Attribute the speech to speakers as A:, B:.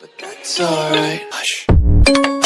A: but that's alright. Hush.